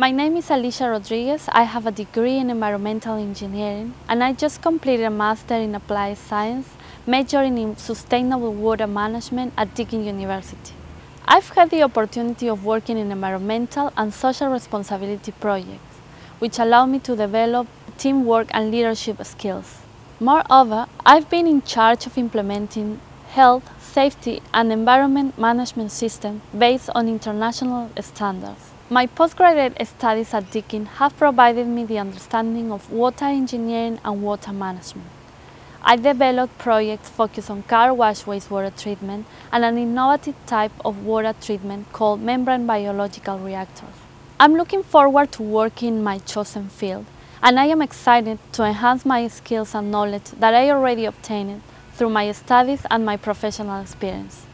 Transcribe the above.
My name is Alicia Rodriguez. I have a degree in environmental engineering and I just completed a master in applied science majoring in sustainable water management at Deakin University. I've had the opportunity of working in environmental and social responsibility projects, which allow me to develop teamwork and leadership skills. Moreover, I've been in charge of implementing health, safety and environment management systems based on international standards. My postgraduate studies at Deakin have provided me the understanding of water engineering and water management. I developed projects focused on car wash wastewater treatment and an innovative type of water treatment called membrane biological reactors. I'm looking forward to working in my chosen field and I am excited to enhance my skills and knowledge that I already obtained through my studies and my professional experience.